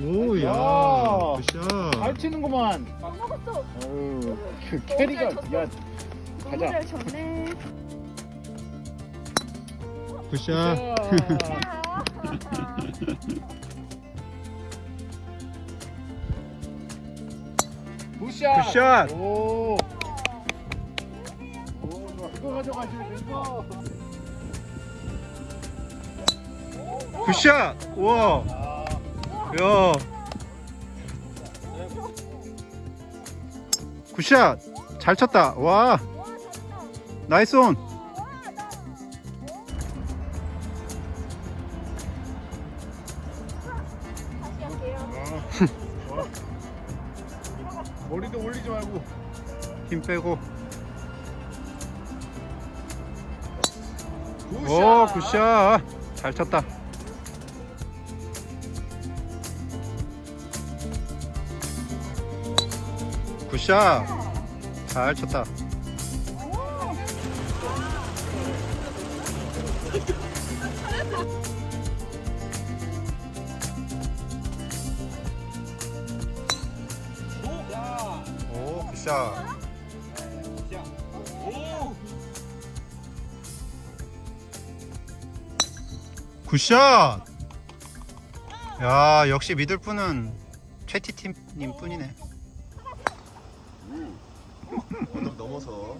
오야 야. 굿샷 잘 치는구만. 먹었어. 어우, 그 캐리가 야 너무 가자. 잘 쳤네. 굿샷 야. 굿샷. 굿샷. 오. 오, 이거 가져가시면 되고. 굿샷 우와 야. 굿샷. 잘 쳤다. 와. 나이스 온. 할게요. 머리도 올리지 말고. 힘 빼고. 굿샷. 오 굿샷. 잘 쳤다 굿샷. 잘 쳤다. 오 굿샷. 굿샷. 야 역시 믿을 분은 최티팀님 뿐이네 언덕 넘어서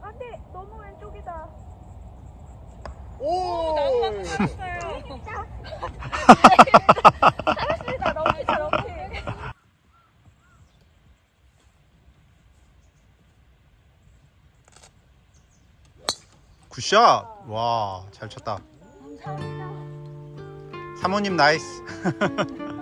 안돼, 너무 왼쪽이다. 오. 잘했습니다. 너무 잘 오케이. 굿샷 와 잘 쳤다. 사모님 나이스